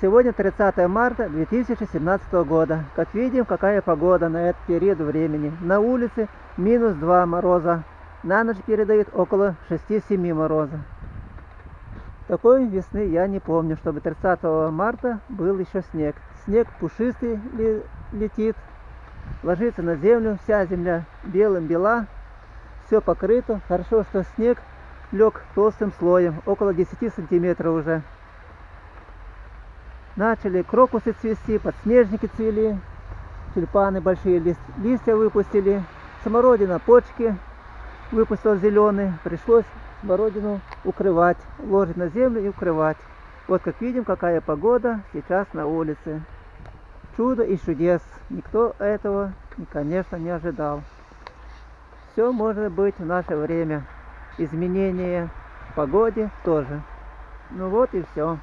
Сегодня 30 марта 2017 года. Как видим, какая погода на этот период времени. На улице минус 2 мороза. На ночь передают около 6-7 мороза. Такой весны я не помню, чтобы 30 марта был еще снег. Снег пушистый летит, ложится на землю, вся земля белым бела, все покрыто. Хорошо, что снег лег толстым слоем, около 10 сантиметров уже. Начали крокусы цвести, подснежники цвели, тюльпаны большие лист, листья выпустили, смородина почки выпустил зеленый, пришлось смородину укрывать, ложить на землю и укрывать. Вот как видим, какая погода сейчас на улице. Чудо и чудес. Никто этого, конечно, не ожидал. Все может быть в наше время. Изменение в погоде тоже. Ну вот и все.